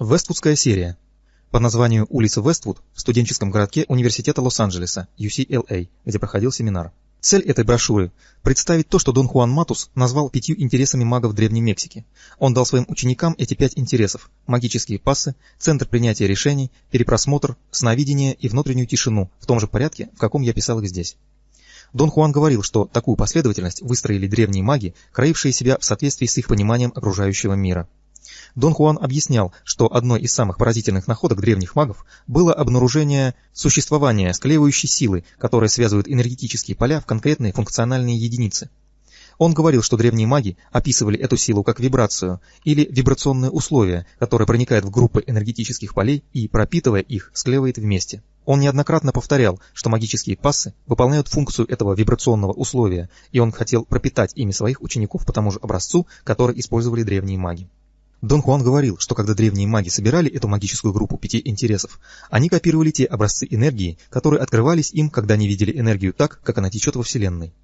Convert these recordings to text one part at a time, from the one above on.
Вествудская серия. По названию улицы Вествуд в студенческом городке Университета Лос-Анджелеса, UCLA, где проходил семинар. Цель этой брошюры – представить то, что Дон Хуан Матус назвал пятью интересами магов Древней Мексики. Он дал своим ученикам эти пять интересов – магические пассы, центр принятия решений, перепросмотр, сновидение и внутреннюю тишину, в том же порядке, в каком я писал их здесь. Дон Хуан говорил, что такую последовательность выстроили древние маги, краившие себя в соответствии с их пониманием окружающего мира. Дон Хуан объяснял, что одной из самых поразительных находок древних магов было обнаружение существования склеивающей силы, которая связывает энергетические поля в конкретные функциональные единицы. Он говорил, что древние маги описывали эту силу как вибрацию или вибрационные условия, которые проникают в группы энергетических полей и, пропитывая их, склеивает вместе. Он неоднократно повторял, что магические пассы выполняют функцию этого вибрационного условия, и он хотел пропитать ими своих учеников по тому же образцу, который использовали древние маги. Дон Хуан говорил, что когда древние маги собирали эту магическую группу пяти интересов, они копировали те образцы энергии, которые открывались им, когда они видели энергию так, как она течет во Вселенной.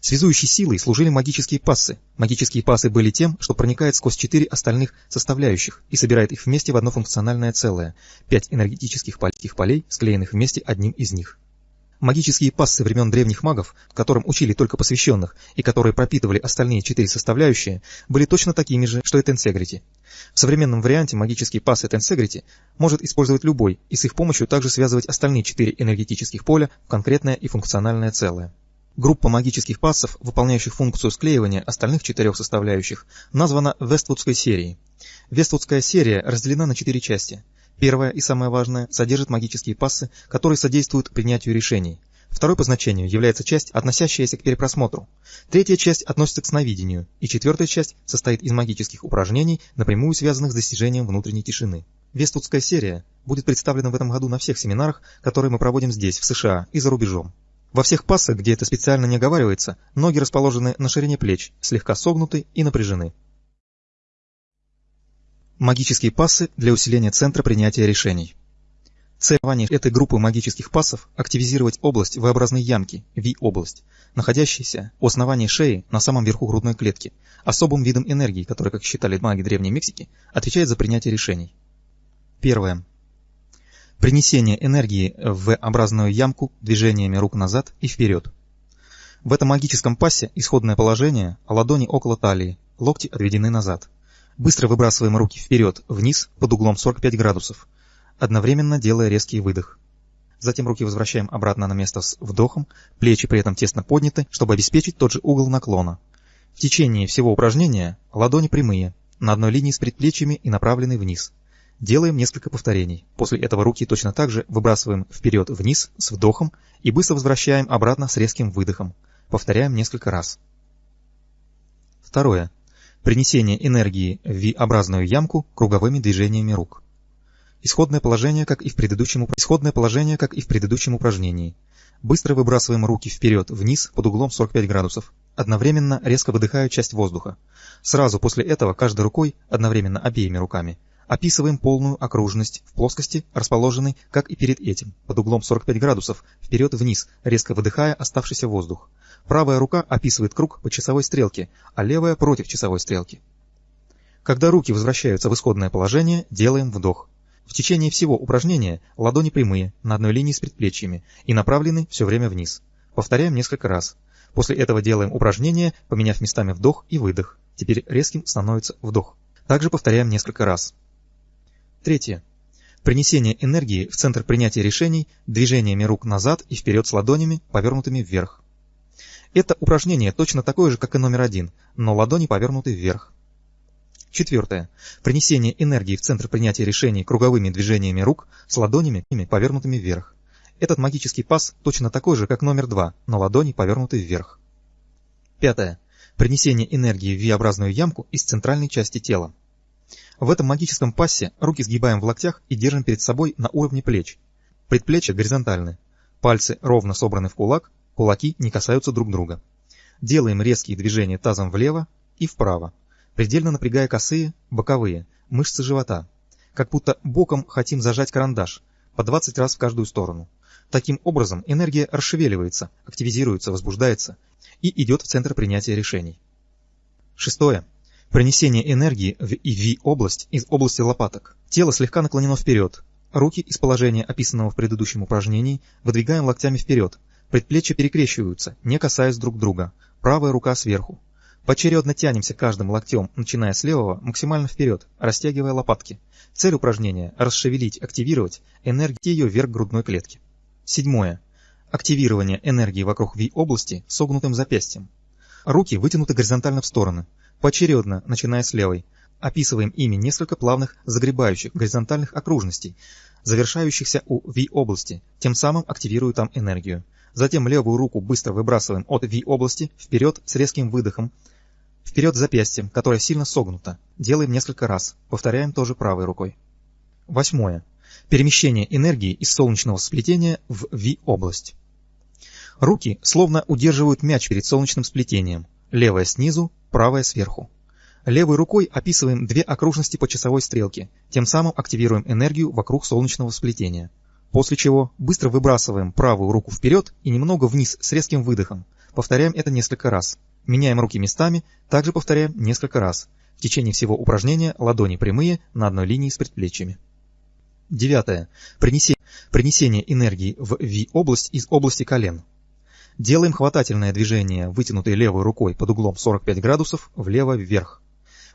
Связующей силой служили магические пассы. Магические пассы были тем, что проникает сквозь четыре остальных составляющих и собирает их вместе в одно функциональное целое. Пять энергетических полей, склеенных вместе одним из них. Магические пассы времен древних магов, которым учили только посвященных и которые пропитывали остальные четыре составляющие, были точно такими же, что и Тенсегрити. В современном варианте магические пассы Тенсегрити может использовать любой и с их помощью также связывать остальные четыре энергетических поля в конкретное и функциональное целое. Группа магических пассов, выполняющих функцию склеивания остальных четырех составляющих, названа Вествудской серией. Вествудская серия разделена на четыре части. Первое и самое важное содержит магические пассы, которые содействуют принятию решений. Второй по значению является часть, относящаяся к перепросмотру. Третья часть относится к сновидению, и четвертая часть состоит из магических упражнений, напрямую связанных с достижением внутренней тишины. Вествудская серия будет представлена в этом году на всех семинарах, которые мы проводим здесь, в США и за рубежом. Во всех пассах, где это специально не оговаривается, ноги расположены на ширине плеч, слегка согнуты и напряжены. Магические пассы для усиления центра принятия решений. Цель этой группы магических пассов – активизировать область V-образной ямки, V-область, находящаяся у основания шеи на самом верху грудной клетки, особым видом энергии, который, как считали маги Древней Мексики, отвечает за принятие решений. Первое. Принесение энергии в V-образную ямку движениями рук назад и вперед. В этом магическом пассе исходное положение – ладони около талии, локти отведены назад. Быстро выбрасываем руки вперед, вниз, под углом 45 градусов, одновременно делая резкий выдох. Затем руки возвращаем обратно на место с вдохом, плечи при этом тесно подняты, чтобы обеспечить тот же угол наклона. В течение всего упражнения ладони прямые, на одной линии с предплечьями и направлены вниз. Делаем несколько повторений. После этого руки точно так же выбрасываем вперед-вниз с вдохом и быстро возвращаем обратно с резким выдохом. Повторяем несколько раз. Второе. Принесение энергии в V-образную ямку круговыми движениями рук. Исходное положение, как и в предыдущем, исходное положение, как и в предыдущем упражнении. Быстро выбрасываем руки вперед, вниз, под углом 45 градусов. Одновременно резко выдыхая часть воздуха. Сразу после этого каждой рукой, одновременно обеими руками, описываем полную окружность в плоскости, расположенной, как и перед этим, под углом 45 градусов, вперед-вниз, резко выдыхая оставшийся воздух. Правая рука описывает круг по часовой стрелке, а левая против часовой стрелки. Когда руки возвращаются в исходное положение, делаем вдох. В течение всего упражнения ладони прямые, на одной линии с предплечьями и направлены все время вниз. Повторяем несколько раз. После этого делаем упражнение, поменяв местами вдох и выдох. Теперь резким становится вдох. Также повторяем несколько раз. Третье. Принесение энергии в центр принятия решений движениями рук назад и вперед с ладонями, повернутыми вверх. Это упражнение точно такое же, как и номер один, но ладони повернуты вверх. Четвертое. Принесение энергии в центр принятия решений круговыми движениями рук с ладонями повернутыми вверх. Этот магический пас точно такой же, как номер два, но ладони повернуты вверх. Пятое. Принесение энергии в V-образную ямку из центральной части тела. В этом магическом пассе руки сгибаем в локтях и держим перед собой на уровне плеч. Предплечья горизонтальны. Пальцы ровно собраны в кулак, Кулаки не касаются друг друга. Делаем резкие движения тазом влево и вправо, предельно напрягая косые, боковые, мышцы живота. Как будто боком хотим зажать карандаш, по 20 раз в каждую сторону. Таким образом энергия расшевеливается, активизируется, возбуждается и идет в центр принятия решений. Шестое. Принесение энергии в ИВ-область из области лопаток. Тело слегка наклонено вперед. Руки из положения, описанного в предыдущем упражнении, выдвигаем локтями вперед. Предплечья перекрещиваются, не касаясь друг друга. Правая рука сверху. Поочередно тянемся каждым локтем, начиная с левого, максимально вперед, растягивая лопатки. Цель упражнения – расшевелить, активировать энергию вверх грудной клетки. Седьмое. Активирование энергии вокруг V-области согнутым запястьем. Руки вытянуты горизонтально в стороны, поочередно, начиная с левой. Описываем ими несколько плавных загребающих горизонтальных окружностей, завершающихся у V-области, тем самым активируя там энергию. Затем левую руку быстро выбрасываем от V-области вперед с резким выдохом, вперед запястьем, которое сильно согнуто. Делаем несколько раз. Повторяем тоже правой рукой. Восьмое. Перемещение энергии из солнечного сплетения в V-область. Руки словно удерживают мяч перед солнечным сплетением. Левая снизу, правая сверху. Левой рукой описываем две окружности по часовой стрелке, тем самым активируем энергию вокруг солнечного сплетения. После чего быстро выбрасываем правую руку вперед и немного вниз с резким выдохом. Повторяем это несколько раз. Меняем руки местами, также повторяем несколько раз. В течение всего упражнения ладони прямые на одной линии с предплечьями. Девятое. Принесение, принесение энергии в V-область из области колен. Делаем хватательное движение, вытянутой левой рукой под углом 45 градусов влево-вверх.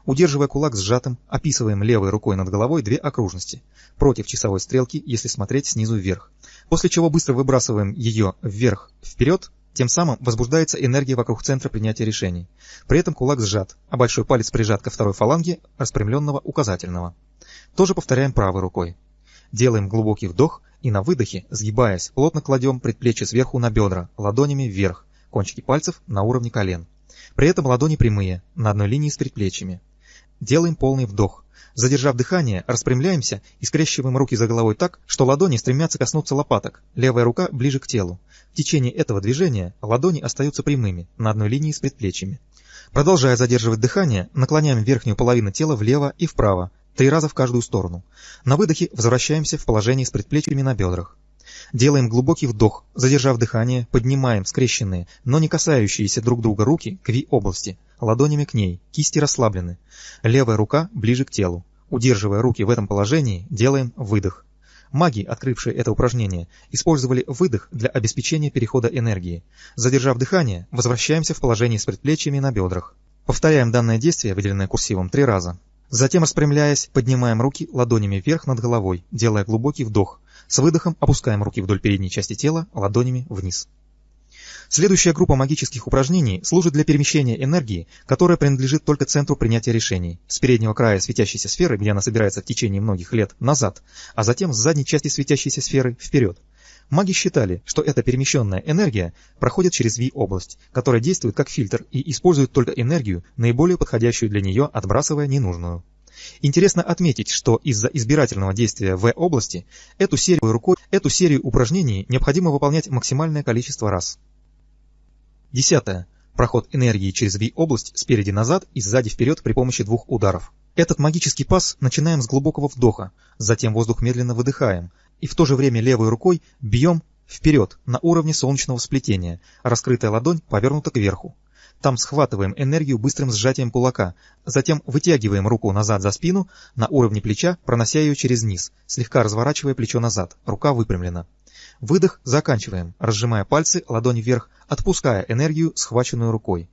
Удерживая кулак сжатым, описываем левой рукой над головой две окружности, против часовой стрелки, если смотреть снизу вверх. После чего быстро выбрасываем ее вверх-вперед, тем самым возбуждается энергия вокруг центра принятия решений. При этом кулак сжат, а большой палец прижат ко второй фаланге распрямленного указательного. Тоже повторяем правой рукой. Делаем глубокий вдох и на выдохе, сгибаясь, плотно кладем предплечье сверху на бедра, ладонями вверх, кончики пальцев на уровне колен. При этом ладони прямые, на одной линии с предплечьями. Делаем полный вдох. Задержав дыхание, распрямляемся и скрещиваем руки за головой так, что ладони стремятся коснуться лопаток, левая рука ближе к телу. В течение этого движения ладони остаются прямыми, на одной линии с предплечьями. Продолжая задерживать дыхание, наклоняем верхнюю половину тела влево и вправо, три раза в каждую сторону. На выдохе возвращаемся в положение с предплечьями на бедрах. Делаем глубокий вдох, задержав дыхание, поднимаем скрещенные, но не касающиеся друг друга руки к Ви-области, ладонями к ней, кисти расслаблены. Левая рука ближе к телу. Удерживая руки в этом положении, делаем выдох. Маги, открывшие это упражнение, использовали выдох для обеспечения перехода энергии. Задержав дыхание, возвращаемся в положение с предплечьями на бедрах. Повторяем данное действие, выделенное курсивом, три раза. Затем, распрямляясь, поднимаем руки ладонями вверх над головой, делая глубокий вдох. С выдохом опускаем руки вдоль передней части тела, ладонями вниз. Следующая группа магических упражнений служит для перемещения энергии, которая принадлежит только центру принятия решений, с переднего края светящейся сферы, где она собирается в течение многих лет, назад, а затем с задней части светящейся сферы вперед. Маги считали, что эта перемещенная энергия проходит через V-область, которая действует как фильтр и использует только энергию, наиболее подходящую для нее, отбрасывая ненужную. Интересно отметить, что из-за избирательного действия В-области эту серию рукой, эту серию упражнений необходимо выполнять максимальное количество раз. Десятое. Проход энергии через V-область спереди назад и сзади вперед при помощи двух ударов. Этот магический пас начинаем с глубокого вдоха, затем воздух медленно выдыхаем, и в то же время левой рукой бьем вперед на уровне солнечного сплетения, раскрытая ладонь повернута кверху. Там схватываем энергию быстрым сжатием кулака, затем вытягиваем руку назад за спину на уровне плеча, пронося ее через низ, слегка разворачивая плечо назад, рука выпрямлена. Выдох заканчиваем, разжимая пальцы, ладонь вверх, отпуская энергию, схваченную рукой.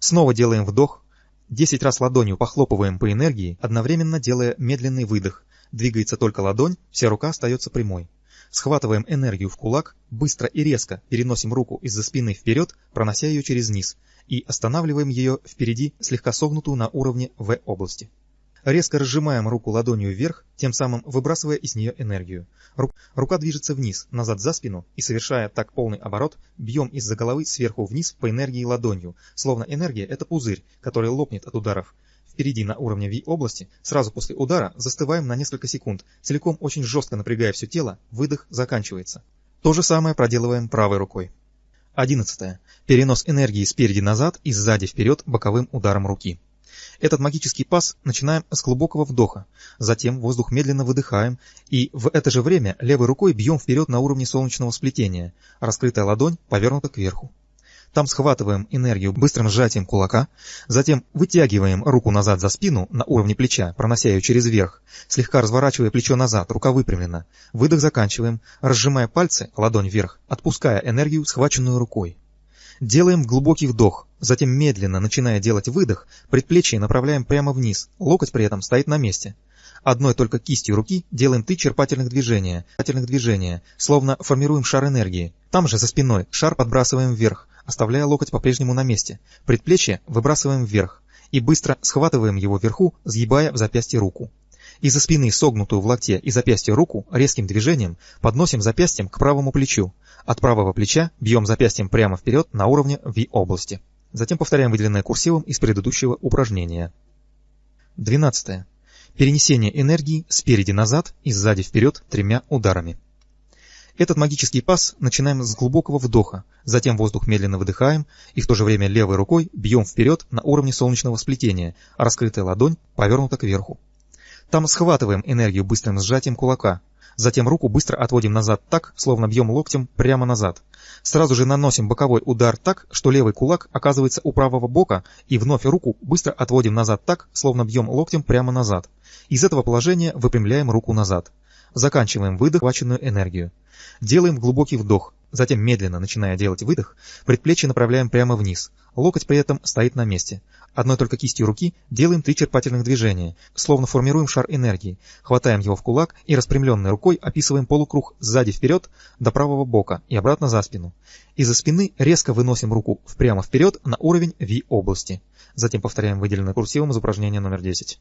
Снова делаем вдох, 10 раз ладонью похлопываем по энергии, одновременно делая медленный выдох. Двигается только ладонь, вся рука остается прямой. Схватываем энергию в кулак, быстро и резко переносим руку из-за спины вперед, пронося ее через низ, и останавливаем ее впереди, слегка согнутую на уровне В-области. Резко разжимаем руку ладонью вверх, тем самым выбрасывая из нее энергию. Ру рука движется вниз, назад за спину, и совершая так полный оборот, бьем из-за головы сверху вниз по энергии ладонью, словно энергия это пузырь, который лопнет от ударов. Впереди на уровне V-области, сразу после удара, застываем на несколько секунд, целиком очень жестко напрягая все тело, выдох заканчивается. То же самое проделываем правой рукой. 11. Перенос энергии спереди назад и сзади вперед боковым ударом руки. Этот магический пас начинаем с глубокого вдоха, затем воздух медленно выдыхаем и в это же время левой рукой бьем вперед на уровне солнечного сплетения, раскрытая ладонь повернута кверху. Там схватываем энергию быстрым сжатием кулака, затем вытягиваем руку назад за спину на уровне плеча, пронося ее через верх, слегка разворачивая плечо назад, рука выпрямлена. Выдох заканчиваем, разжимая пальцы, ладонь вверх, отпуская энергию, схваченную рукой. Делаем глубокий вдох, затем медленно, начиная делать выдох, предплечье направляем прямо вниз, локоть при этом стоит на месте. Одной только кистью руки делаем три черпательных движения, черпательных движения, словно формируем шар энергии. Там же за спиной шар подбрасываем вверх, оставляя локоть по-прежнему на месте. Предплечье выбрасываем вверх и быстро схватываем его вверху, сгибая в запястье руку. Из-за спины согнутую в локте и запястье руку резким движением подносим запястьем к правому плечу. От правого плеча бьем запястьем прямо вперед на уровне V-области. Затем повторяем выделенное курсивом из предыдущего упражнения. 12. Перенесение энергии спереди назад и сзади вперед тремя ударами. Этот магический пас начинаем с глубокого вдоха, затем воздух медленно выдыхаем и в то же время левой рукой бьем вперед на уровне солнечного сплетения, а раскрытая ладонь повернута кверху. Там схватываем энергию быстрым сжатием кулака, затем руку быстро отводим назад так, словно бьем локтем прямо назад. Сразу же наносим боковой удар так, что левый кулак оказывается у правого бока, и вновь руку быстро отводим назад так, словно бьем локтем прямо назад. Из этого положения выпрямляем руку назад. Заканчиваем выдох, хваченную энергию. Делаем глубокий вдох, затем медленно, начиная делать выдох, предплечье направляем прямо вниз. Локоть при этом стоит на месте. Одной только кистью руки делаем три черпательных движения, словно формируем шар энергии. Хватаем его в кулак и распрямленной рукой описываем полукруг сзади вперед до правого бока и обратно за спину. Из-за спины резко выносим руку прямо вперед на уровень V-области. Затем повторяем выделенное курсивом из упражнения номер 10.